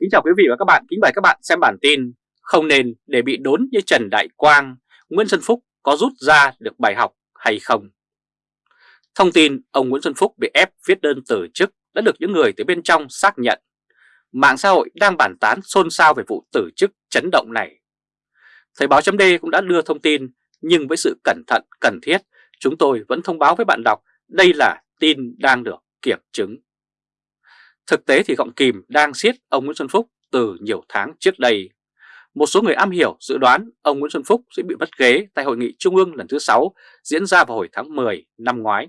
Kính chào quý vị và các bạn, kính mời các bạn xem bản tin Không nên để bị đốn như Trần Đại Quang, Nguyễn Xuân Phúc có rút ra được bài học hay không? Thông tin ông Nguyễn Xuân Phúc bị ép viết đơn từ chức đã được những người từ bên trong xác nhận. Mạng xã hội đang bàn tán xôn xao về vụ từ chức chấn động này. Thời báo chấm cũng đã đưa thông tin, nhưng với sự cẩn thận cần thiết, chúng tôi vẫn thông báo với bạn đọc đây là tin đang được kiểm chứng. Thực tế thì gọng kìm đang siết ông Nguyễn Xuân Phúc từ nhiều tháng trước đây. Một số người am hiểu dự đoán ông Nguyễn Xuân Phúc sẽ bị mất ghế tại Hội nghị Trung ương lần thứ 6 diễn ra vào hồi tháng 10 năm ngoái.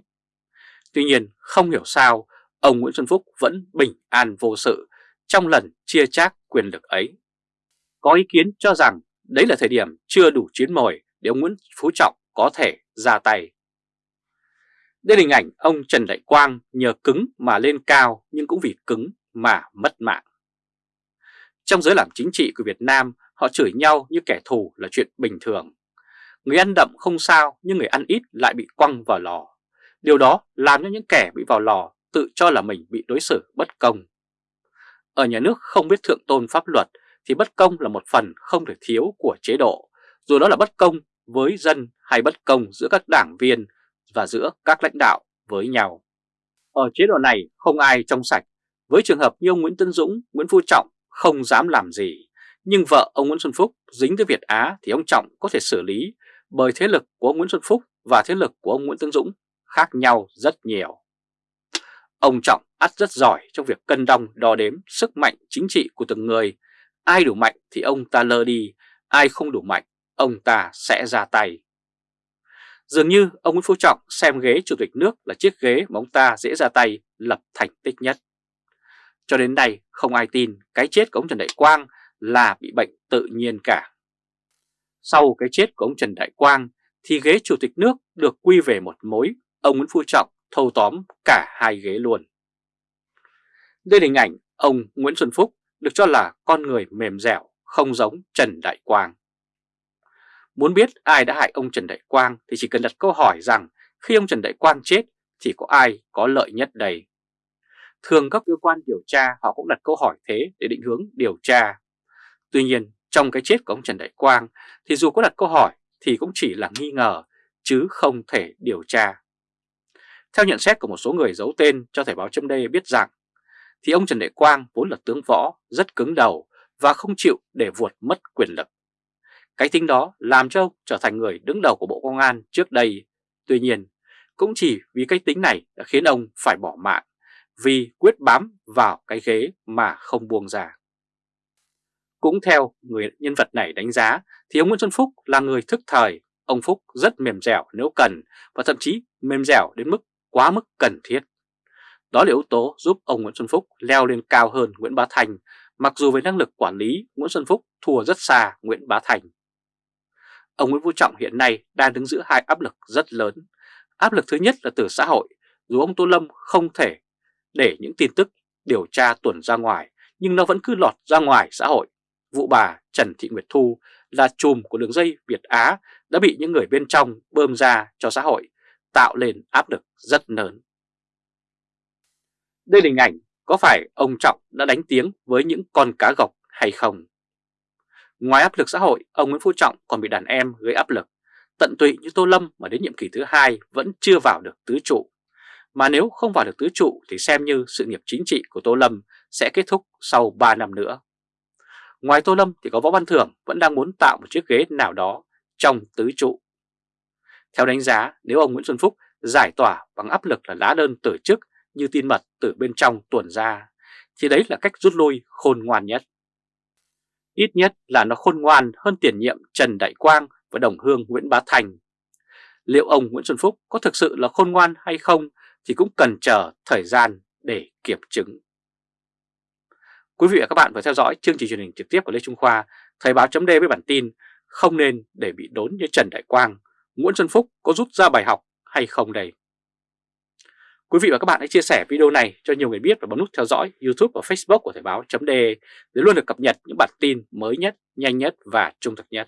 Tuy nhiên, không hiểu sao, ông Nguyễn Xuân Phúc vẫn bình an vô sự trong lần chia chác quyền lực ấy. Có ý kiến cho rằng đấy là thời điểm chưa đủ chiến mồi để ông Nguyễn Phú Trọng có thể ra tay. Đây là hình ảnh ông Trần Đại Quang nhờ cứng mà lên cao nhưng cũng vì cứng mà mất mạng. Trong giới làm chính trị của Việt Nam, họ chửi nhau như kẻ thù là chuyện bình thường. Người ăn đậm không sao nhưng người ăn ít lại bị quăng vào lò. Điều đó làm cho những kẻ bị vào lò tự cho là mình bị đối xử bất công. Ở nhà nước không biết thượng tôn pháp luật thì bất công là một phần không thể thiếu của chế độ, dù đó là bất công với dân hay bất công giữa các đảng viên và giữa các lãnh đạo với nhau. Ở chế độ này không ai trong sạch, với trường hợp như ông Nguyễn Tân Dũng, Nguyễn Phú Trọng không dám làm gì, nhưng vợ ông Nguyễn Xuân Phúc dính tới Việt Á thì ông Trọng có thể xử lý bởi thế lực của ông Nguyễn Xuân Phúc và thế lực của ông Nguyễn Tân Dũng khác nhau rất nhiều. Ông Trọng ắt rất giỏi trong việc cân đong đo đếm sức mạnh chính trị của từng người. Ai đủ mạnh thì ông ta lơ đi, ai không đủ mạnh, ông ta sẽ ra tay. Dường như ông Nguyễn Phú Trọng xem ghế chủ tịch nước là chiếc ghế mà ông ta dễ ra tay lập thành tích nhất. Cho đến nay không ai tin cái chết của ông Trần Đại Quang là bị bệnh tự nhiên cả. Sau cái chết của ông Trần Đại Quang thì ghế chủ tịch nước được quy về một mối, ông Nguyễn Phú Trọng thâu tóm cả hai ghế luôn. Đây là hình ảnh ông Nguyễn Xuân Phúc được cho là con người mềm dẻo, không giống Trần Đại Quang. Muốn biết ai đã hại ông Trần Đại Quang thì chỉ cần đặt câu hỏi rằng, khi ông Trần Đại Quang chết, thì có ai có lợi nhất đây? Thường các cơ quan điều tra họ cũng đặt câu hỏi thế để định hướng điều tra. Tuy nhiên, trong cái chết của ông Trần Đại Quang thì dù có đặt câu hỏi thì cũng chỉ là nghi ngờ, chứ không thể điều tra. Theo nhận xét của một số người giấu tên cho Thời báo chấm biết rằng, thì ông Trần Đại Quang vốn là tướng võ, rất cứng đầu và không chịu để vuột mất quyền lực. Cái tính đó làm cho ông trở thành người đứng đầu của Bộ Công an trước đây. Tuy nhiên, cũng chỉ vì cái tính này đã khiến ông phải bỏ mạng, vì quyết bám vào cái ghế mà không buông ra. Cũng theo người nhân vật này đánh giá thì ông Nguyễn Xuân Phúc là người thức thời, ông Phúc rất mềm dẻo nếu cần và thậm chí mềm dẻo đến mức quá mức cần thiết. Đó là yếu tố giúp ông Nguyễn Xuân Phúc leo lên cao hơn Nguyễn Bá Thành, mặc dù về năng lực quản lý Nguyễn Xuân Phúc thua rất xa Nguyễn Bá Thành. Ông Nguyễn Phú Trọng hiện nay đang đứng giữa hai áp lực rất lớn. Áp lực thứ nhất là từ xã hội, dù ông Tô Lâm không thể để những tin tức điều tra tuần ra ngoài, nhưng nó vẫn cứ lọt ra ngoài xã hội. Vụ bà Trần Thị Nguyệt Thu là chùm của đường dây Việt Á đã bị những người bên trong bơm ra cho xã hội, tạo lên áp lực rất lớn. Đây là hình ảnh có phải ông Trọng đã đánh tiếng với những con cá gọc hay không? Ngoài áp lực xã hội, ông Nguyễn Phú Trọng còn bị đàn em gây áp lực. Tận tụy như Tô Lâm mà đến nhiệm kỳ thứ hai vẫn chưa vào được tứ trụ. Mà nếu không vào được tứ trụ thì xem như sự nghiệp chính trị của Tô Lâm sẽ kết thúc sau 3 năm nữa. Ngoài Tô Lâm thì có Võ Văn Thưởng vẫn đang muốn tạo một chiếc ghế nào đó trong tứ trụ. Theo đánh giá, nếu ông Nguyễn Xuân Phúc giải tỏa bằng áp lực là lá đơn tử chức như tin mật từ bên trong tuần ra, thì đấy là cách rút lui khôn ngoan nhất. Ít nhất là nó khôn ngoan hơn tiền nhiệm Trần Đại Quang và đồng hương Nguyễn Bá Thành. Liệu ông Nguyễn Xuân Phúc có thực sự là khôn ngoan hay không thì cũng cần chờ thời gian để kiểm chứng. Quý vị và các bạn vừa theo dõi chương trình truyền hình trực tiếp của Lê Trung Khoa, Thời báo chấm với bản tin không nên để bị đốn như Trần Đại Quang, Nguyễn Xuân Phúc có rút ra bài học hay không đây? Quý vị và các bạn hãy chia sẻ video này cho nhiều người biết và bấm nút theo dõi YouTube và Facebook của Thời báo .de để luôn được cập nhật những bản tin mới nhất, nhanh nhất và trung thực nhất.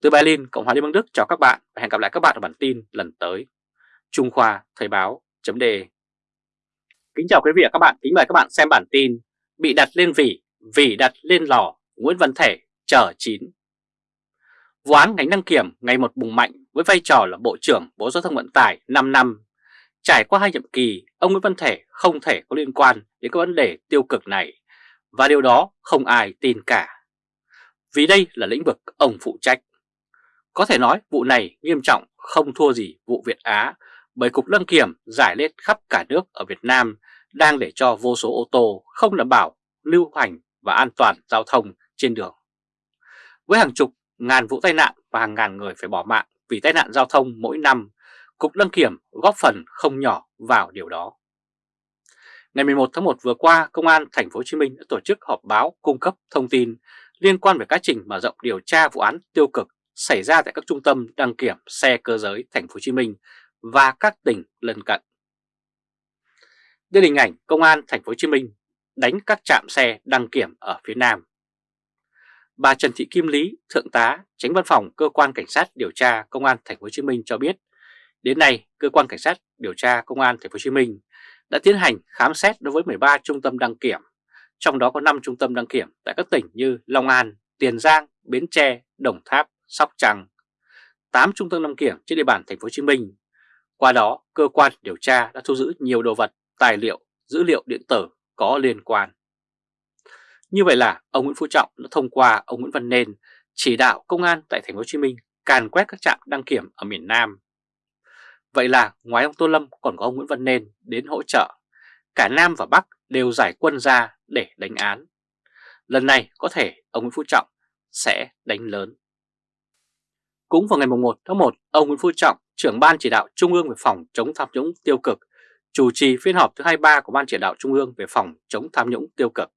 Từ Berlin, Cộng hòa Liên bang Đức chào các bạn và hẹn gặp lại các bạn ở bản tin lần tới. Trung Khoa Thời báo .de Kính chào quý vị và các bạn, kính mời các bạn xem bản tin Bị đặt lên vỉ vỉ đặt lên lò Nguyễn Văn Thể chờ chín. Vụ án ngành đăng kiểm ngày một bùng mạnh với vai trò là Bộ trưởng Bộ Giao thông Vận tải 5 năm. Trải qua hai nhiệm kỳ, ông Nguyễn Văn Thể không thể có liên quan đến các vấn đề tiêu cực này, và điều đó không ai tin cả. Vì đây là lĩnh vực ông phụ trách. Có thể nói vụ này nghiêm trọng không thua gì vụ Việt Á bởi Cục Đăng Kiểm giải lên khắp cả nước ở Việt Nam đang để cho vô số ô tô không đảm bảo lưu hành và an toàn giao thông trên đường. Với hàng chục ngàn vụ tai nạn và hàng ngàn người phải bỏ mạng vì tai nạn giao thông mỗi năm, Cục Đăng Kiểm góp phần không nhỏ vào điều đó. Ngày 11 tháng 1 vừa qua, Công an Thành phố Hồ Chí Minh đã tổ chức họp báo cung cấp thông tin liên quan về quá trình mở rộng điều tra vụ án tiêu cực xảy ra tại các trung tâm đăng kiểm xe cơ giới Thành phố Hồ Chí Minh và các tỉnh lân cận. Đây là hình ảnh Công an Thành phố Hồ Chí Minh đánh các trạm xe đăng kiểm ở phía Nam. Bà Trần Thị Kim Lý, Thượng tá, Tránh Văn phòng Cơ quan Cảnh sát điều tra Công an Thành phố Hồ Chí Minh cho biết, đến nay Cơ quan Cảnh sát điều tra Công an Thành phố Hồ Chí Minh đã tiến hành khám xét đối với 13 trung tâm đăng kiểm, trong đó có 5 trung tâm đăng kiểm tại các tỉnh như Long An, Tiền Giang, Bến Tre, Đồng Tháp, Sóc Trăng, 8 trung tâm đăng kiểm trên địa bàn Thành phố Hồ Chí Minh. Qua đó, cơ quan điều tra đã thu giữ nhiều đồ vật, tài liệu, dữ liệu điện tử có liên quan. Như vậy là ông Nguyễn Phú Trọng đã thông qua ông Nguyễn Văn Nên chỉ đạo công an tại Thành phố Hồ Chí Minh càn quét các trạm đăng kiểm ở miền Nam. Vậy là ngoài ông Tô Lâm còn có ông Nguyễn Văn Nên đến hỗ trợ, cả Nam và Bắc đều giải quân ra để đánh án. Lần này có thể ông Nguyễn Phú Trọng sẽ đánh lớn. Cũng vào ngày 1 tháng 1, ông Nguyễn Phú Trọng, trưởng Ban Chỉ đạo Trung ương về phòng chống tham nhũng tiêu cực, chủ trì phiên họp thứ 23 của Ban Chỉ đạo Trung ương về phòng chống tham nhũng tiêu cực.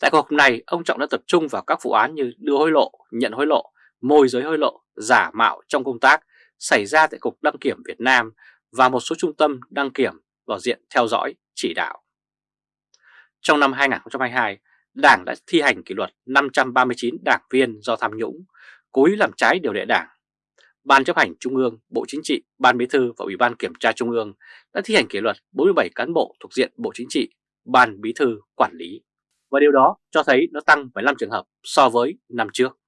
Tại cuộc họp này, ông Trọng đã tập trung vào các vụ án như đưa hối lộ, nhận hối lộ, môi giới hối lộ, giả mạo trong công tác xảy ra tại Cục Đăng kiểm Việt Nam và một số trung tâm đăng kiểm vào diện theo dõi, chỉ đạo. Trong năm 2022, Đảng đã thi hành kỷ luật 539 đảng viên do tham nhũng, cố ý làm trái điều lệ Đảng. Ban chấp hành Trung ương, Bộ Chính trị, Ban Bí thư và Ủy ban Kiểm tra Trung ương đã thi hành kỷ luật 47 cán bộ thuộc diện Bộ Chính trị, Ban Bí thư quản lý. Và điều đó cho thấy nó tăng 15 trường hợp so với năm trước.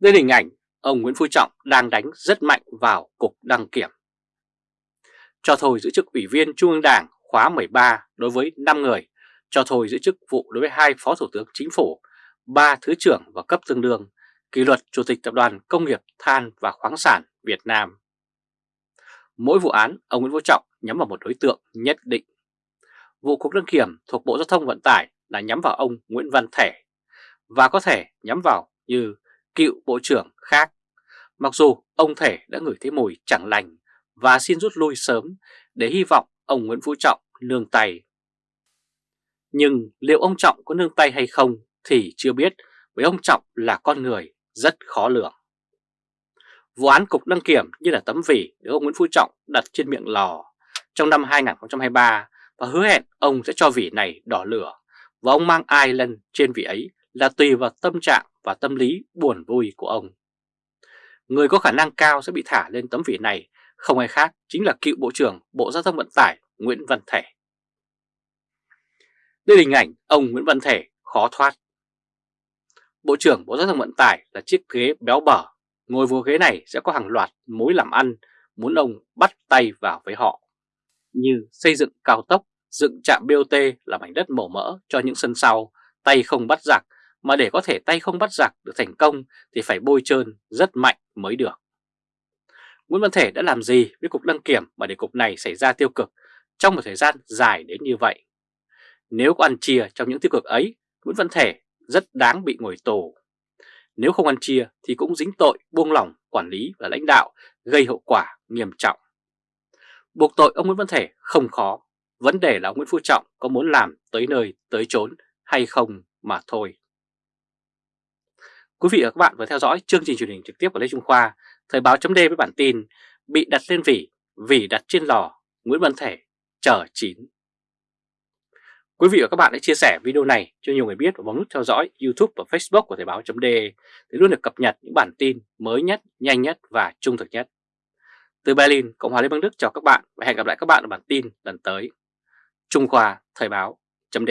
Đây là hình ảnh ông Nguyễn Phú Trọng đang đánh rất mạnh vào Cục Đăng Kiểm. Cho thôi giữ chức Ủy viên Trung ương Đảng khóa 13 đối với 5 người, cho thôi giữ chức vụ đối với hai Phó Thủ tướng Chính phủ, ba Thứ trưởng và cấp tương đương, kỷ luật Chủ tịch Tập đoàn Công nghiệp Than và Khoáng sản Việt Nam. Mỗi vụ án, ông Nguyễn Phú Trọng nhắm vào một đối tượng nhất định. Vụ Cục Đăng Kiểm thuộc Bộ Giao thông Vận tải là nhắm vào ông Nguyễn Văn Thể và có thể nhắm vào như cựu Bộ trưởng khác. Mặc dù ông Thể đã ngửi thấy mùi chẳng lành và xin rút lui sớm để hy vọng ông Nguyễn Phú Trọng nương tay. Nhưng liệu ông Trọng có nương tay hay không thì chưa biết, bởi ông Trọng là con người rất khó lường. Vụ án cục đăng kiểm như là tấm vỉ được ông Nguyễn Phú Trọng đặt trên miệng lò trong năm 2023 và hứa hẹn ông sẽ cho vỉ này đỏ lửa và ông mang ai lên trên vỉ ấy là tùy vào tâm trạng và tâm lý buồn vui của ông. Người có khả năng cao sẽ bị thả lên tấm vỉ này không ai khác chính là cựu Bộ trưởng Bộ Giao thông Vận tải Nguyễn Văn Thể. Đây là hình ảnh ông Nguyễn Văn Thể khó thoát. Bộ trưởng Bộ Giao thông Vận tải là chiếc ghế béo bở, ngồi vô ghế này sẽ có hàng loạt mối làm ăn muốn ông bắt tay vào với họ. Như xây dựng cao tốc, dựng trạm BOT là mảnh đất mổ mỡ cho những sân sau, tay không bắt giặc, mà để có thể tay không bắt giặc được thành công thì phải bôi trơn rất mạnh mới được. Nguyễn Văn Thể đã làm gì với Cục Đăng Kiểm mà để Cục này xảy ra tiêu cực trong một thời gian dài đến như vậy? Nếu có ăn chia trong những tiêu cực ấy, Nguyễn Văn Thể rất đáng bị ngồi tù. Nếu không ăn chia thì cũng dính tội buông lỏng quản lý và lãnh đạo gây hậu quả nghiêm trọng. Buộc tội ông Nguyễn Văn Thể không khó, vấn đề là ông Nguyễn Phú Trọng có muốn làm tới nơi tới chốn hay không mà thôi. Quý vị và các bạn vừa theo dõi chương trình truyền hình trực tiếp của Lê Trung Khoa Thời báo chấm với bản tin Bị đặt lên vỉ, vỉ đặt trên lò, Nguyễn Văn Thể chờ chín. Quý vị và các bạn hãy chia sẻ video này cho nhiều người biết và bấm nút theo dõi YouTube và Facebook của Thời báo chấm để luôn được cập nhật những bản tin mới nhất, nhanh nhất và trung thực nhất. Từ Berlin, Cộng hòa Liên bang Đức chào các bạn và hẹn gặp lại các bạn ở bản tin lần tới. Trung Khoa Thời báo chấm